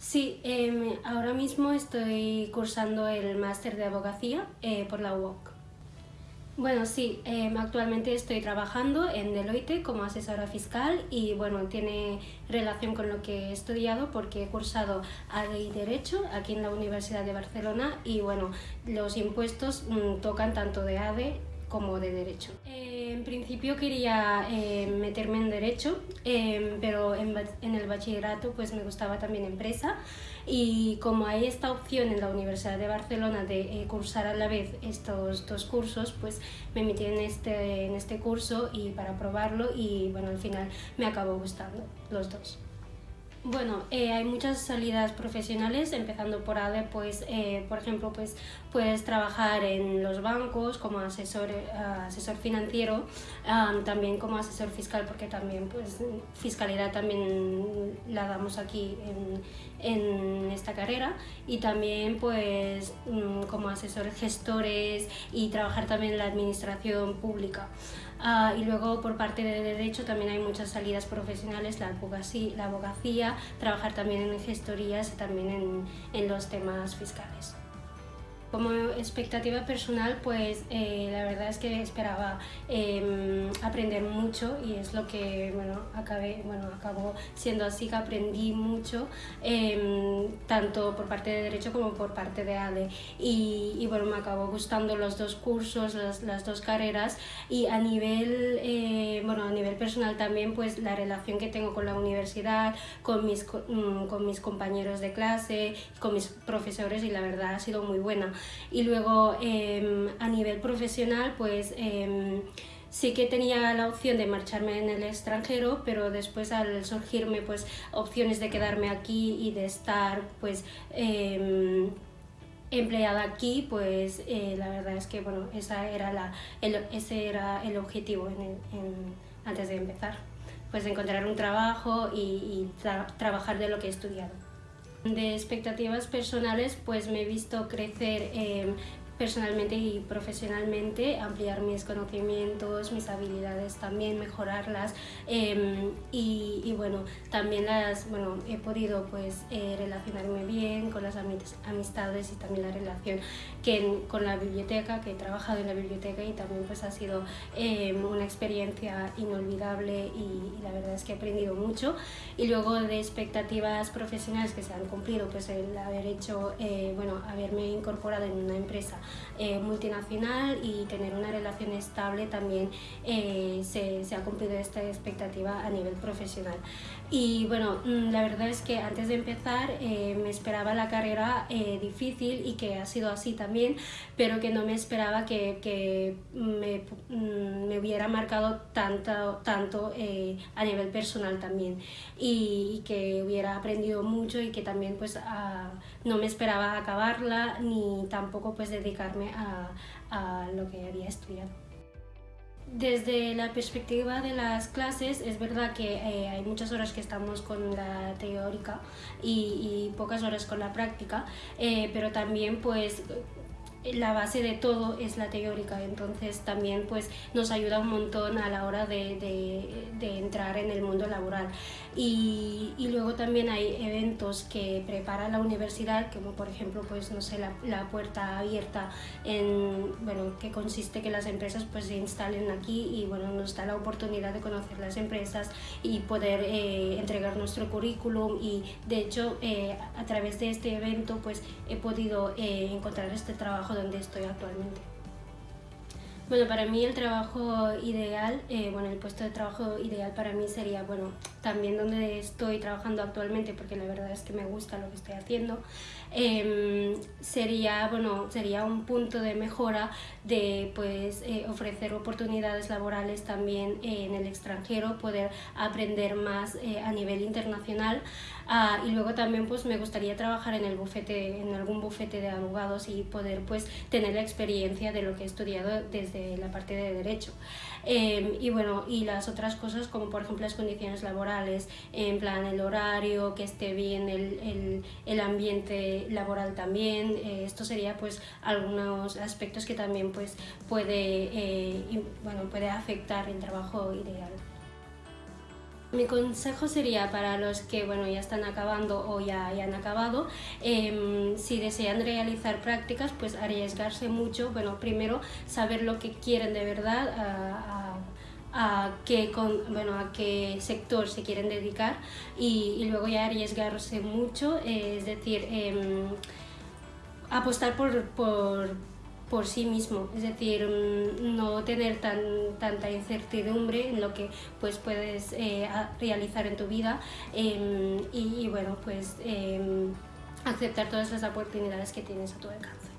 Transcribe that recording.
Sí, em, ahora mismo estoy cursando el máster de abogacía eh, por la UOC. Bueno, sí, em, actualmente estoy trabajando en Deloitte como asesora fiscal y bueno, tiene relación con lo que he estudiado porque he cursado ADE y Derecho aquí en la Universidad de Barcelona y bueno, los impuestos mm, tocan tanto de ADE como de Derecho. Eh, en principio quería eh, meterme en Derecho, eh, pero en, en, el bachillerato pues me gustaba también Empresa y como hay esta opción en la Universidad de Barcelona de cursar a la vez estos dos cursos, pues me metí en este, en este curso y para probarlo y bueno, al final me acabó gustando los dos. Bueno, eh, hay muchas salidas profesionales, empezando por ADE, pues, eh, por ejemplo, pues, puedes trabajar en los bancos como asesor, eh, asesor financiero, también como asesor fiscal, porque también, pues, fiscalidad también la damos aquí en, en esta carrera, y también, pues, mm, como asesores gestores y trabajar también en la administración pública. Ah, y luego por parte de Derecho también hay muchas salidas profesionales, la abogacía, la abogacía trabajar también en gestorías y también en, en los temas fiscales. Como expectativa personal, pues eh, la verdad es que esperaba em, aprender mucho y es lo que bueno, acabé, bueno, acabó siendo así, que aprendí mucho, em, tanto por parte de Derecho como por parte de ADE. Y, y bueno, me acabó gustando los dos cursos, las, las dos carreras y a nivel, eh, bueno, a nivel personal también, pues la relación que tengo con la universidad, con mis, mm, con mis compañeros de clase, con mis profesores y la verdad ha sido muy buena. Y luego em, a nivel profesional, pues em, sí que tenía la opción de marcharme en el extranjero, pero después al surgirme pues opciones de quedarme aquí y de estar pues em, empleada aquí, pues eh, la verdad es que bueno, esa era la, ese era el objetivo antes de empezar, pues encontrar un trabajo y, trabajar de lo que he estudiado. De expectativas personales, pues me he visto crecer eh, personalmente y profesionalmente, ampliar mis conocimientos, mis habilidades también, mejorarlas y, y, bueno, también las, bueno, he podido pues eh, relacionarme bien con las amistades y también la relación que con la biblioteca, que he trabajado en la biblioteca y también pues ha sido em, una experiencia inolvidable y, y, la verdad es que he aprendido mucho y luego de expectativas profesionales que se han cumplido, pues el haber hecho, eh, bueno, haberme incorporado en una empresa eh, multinacional y tener una relación estable también eh, se, se, ha cumplido esta expectativa a nivel profesional. Y bueno, mm, la verdad es que antes de empezar eh, me esperaba la carrera difícil y que ha sido así también, pero que no me esperaba que, que me, mm, me, hubiera marcado tanto, tanto a nivel personal también y, que hubiera aprendido mucho y que también pues no me esperaba acabarla ni tampoco pues dedicarme a, a lo que había estudiado. Desde la perspectiva de las clases, es verdad que eh, hay muchas horas que estamos con la teórica y, pocas horas con la práctica, eh, pero también pues la base de todo es la teórica, entonces también pues nos ayuda un montón a la hora de, de, de entrar en el mundo laboral. Y, y, luego también hay eventos que prepara la universidad, como por ejemplo pues no sé, la, la, puerta abierta, en, bueno, que consiste que las empresas pues se instalen aquí y bueno, nos da la oportunidad de conocer las empresas y poder eh, entregar nuestro currículum y de hecho eh, a través de este evento pues he podido eh, encontrar este trabajo donde estoy actualmente. Bueno, para mí el trabajo ideal, eh, bueno, el puesto de trabajo ideal para mí sería, bueno, también donde estoy trabajando actualmente, porque la verdad es que me gusta lo que estoy haciendo, eh, sería, bueno, sería un punto de mejora de, pues, eh, ofrecer oportunidades laborales también en el extranjero, poder aprender más eh, a nivel internacional, ah, y luego también, pues, me gustaría trabajar en el bufete, en algún bufete de abogados y poder, pues, tener la experiencia de lo que he estudiado desde la parte de derecho. Em, y bueno, y las otras cosas como por ejemplo las condiciones laborales, en plan el horario, que esté bien el, el, el ambiente laboral también, eh, esto sería pues algunos aspectos que también pues puede, eh, bueno, puede afectar el trabajo ideal. Mi consejo sería para los que bueno, ya están acabando o ya, ya han acabado, em, si desean realizar prácticas, pues arriesgarse mucho. Bueno, primero saber lo que quieren de verdad, qué, con, bueno, a qué sector se quieren dedicar y, y luego ya arriesgarse mucho, es decir, em, apostar por, por por sí mismo, es decir, mm, no tener tan, tanta incertidumbre en lo que pues, puedes eh, realizar en tu vida em, y, bueno, pues em, aceptar todas las oportunidades que tienes a tu alcance.